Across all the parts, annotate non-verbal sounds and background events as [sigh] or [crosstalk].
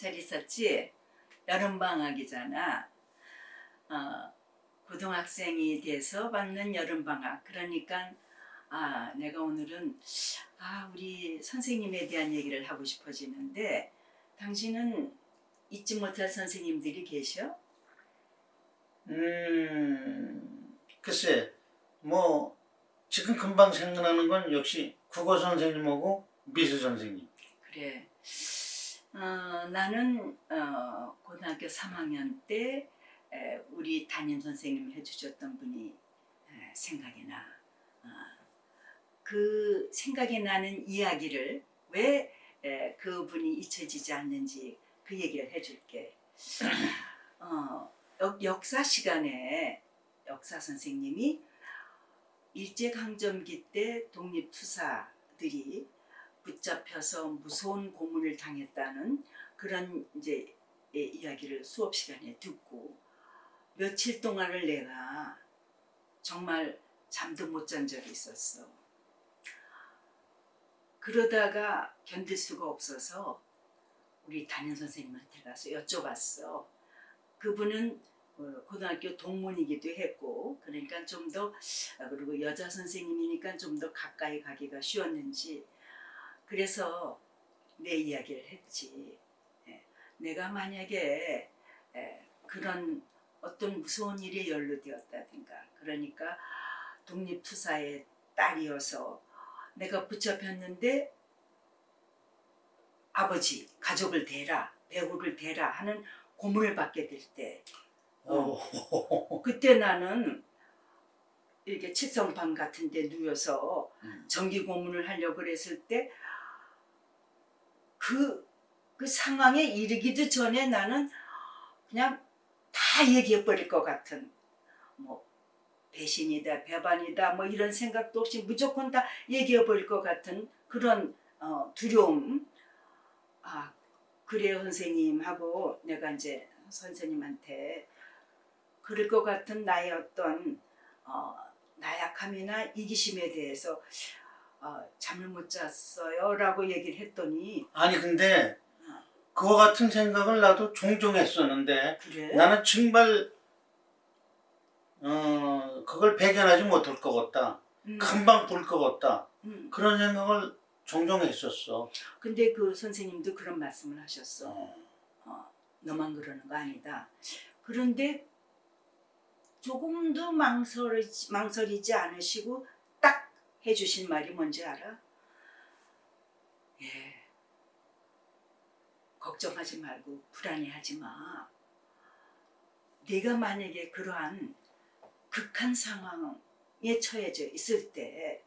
잘 있었지? 여름방학이잖아. 어, 고등학생이 돼서 받는 여름방학. 그러니까 아 내가 오늘은 아 우리 선생님에 대한 얘기를 하고 싶어지는데 당신은 잊지 못할 선생님들이 계셔? 음, 글쎄, 뭐 지금 금방 생각나는 건 역시 국어 선생님하고 미술 선생님. 그래. 어, 나는 어, 고등학교 3학년 때 에, 우리 담임 선생님 해주셨던 분이 에, 생각이 나. 어, 그 생각이 나는 이야기를 왜 에, 그분이 잊혀지지 않는지 그 얘기를 해줄게. 어, 역, 역사 시간에 역사 선생님이 일제강점기 때 독립투사들이 붙잡혀서 무서운 고문을 당했다는 그런 이제 예, 이야기를 수업 시간에 듣고 며칠 동안을 내가 정말 잠도 못 잔 적이 있었어. 그러다가 견딜 수가 없어서 우리 담임 선생님한테 가서 여쭤봤어. 그분은 어, 고등학교 동문이기도 했고 그러니까 좀 더 그리고 여자 선생님이니까 좀 더 가까이 가기가 쉬웠는지 그래서 내 이야기를 했지. 예, 내가 만약에 예, 그런 어떤 무서운 일에 연루되었다든가 그러니까 독립투사의 딸이어서 내가 붙잡혔는데 아버지 가족을 대라 배우를 대라 하는 고문을 받게 될때 오, 그때 나는 이렇게 칠성방 같은 데 누워서 음. 정기 고문을 하려고 그랬을 때 그, 그 상황에 이르기도 전에 나는 그냥 다 얘기해 버릴 것 같은 뭐 배신이다 배반이다 뭐 이런 생각도 없이 무조건 다 얘기해 버릴 것 같은 그런 어, 두려움. 아 그래요 선생님 하고 내가 이제 선생님한테 그럴 것 같은 나의 어떤 어, 나약함이나 이기심에 대해서 어, 잠을 못 잤어요 라고 얘기를 했더니 아니 근데 그와 같은 생각을 나도 종종 했었는데 그래? 나는 정말 어 그걸 배견하지 못할 것 같다. 음, 금방 볼 것 같다. 음. 그런 생각을 종종 했었어. 근데 그 선생님도 그런 말씀을 하셨어 어. 어, 너만 그러는 거 아니다 그런데 조금도 망설이지, 망설이지 않으시고 딱 해주신 말이 뭔지 알아? 예 걱정하지 말고 불안해하지 마 네가 만약에 그러한 극한 상황에 처해져 있을 때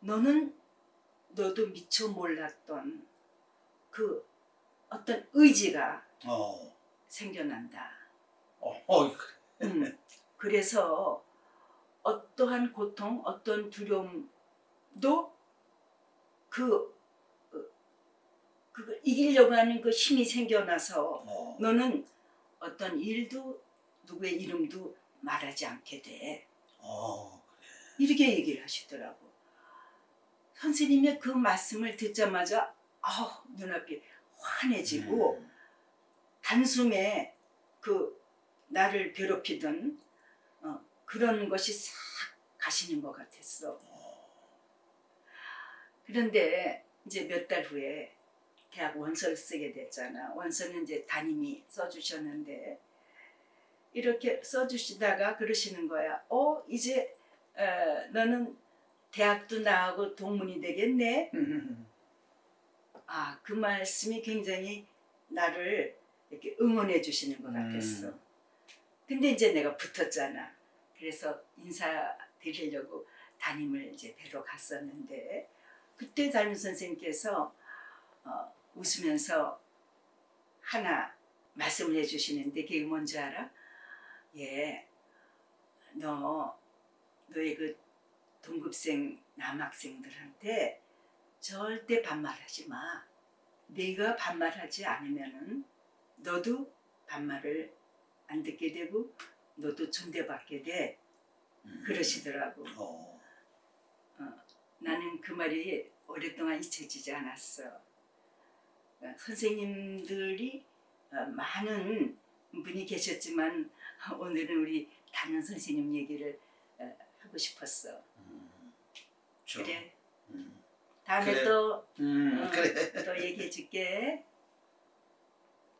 너는 너도 미처 몰랐던 그 어떤 의지가 어. 생겨난다. 어. 어. 음, 그래서 어떠한 고통, 어떤 두려움도 그, 그 그걸 이기려고 하는 그 힘이 생겨나서 어. 너는 어떤 일도 누구의 이름도 말하지 않게 돼. 어. 이렇게 얘기를 하시더라고. 선생님의 그 말씀을 듣자마자 아우 눈앞이 환해지고 음. 단숨에 그 나를 괴롭히던 어, 그런 것이 싹 가시는 것 같았어. 그런데 이제 몇 달 후에 대학 원서를 쓰게 됐잖아. 원서는 이제 담임이 써주셨는데 이렇게 써주시다가 그러시는 거야. 어 이제 어, 너는 대학도 나하고 동문이 되겠네. 음. [laughs] 아, 그 말씀이 굉장히 나를 이렇게 응원해 주시는 것 같았어. 음. 근데 이제 내가 붙었잖아. 그래서 인사드리려고 담임을 이제 뵈러 갔었는데 그때 담임 선생님께서 어, 웃으면서 하나 말씀을 해주시는데 그게 뭔지 알아? 예, 너 너의 그 동급생 남학생들한테 절대 반말하지 마. 네가 반말하지 않으면은 너도 반말을 안 듣게 되고 너도 존대받게 돼. 음. 그러시더라고. 어. 나는 그 말이 오랫동안 잊혀지지 않았어. 어, 선생님들이 어, 많은 분이 계셨지만 오늘은 우리 담임 선생님 얘기를 어, 하고 싶었어. 저, 그래. 음, 다음에 그래. 또, 음, 어, 그래. 또 얘기해 줄게.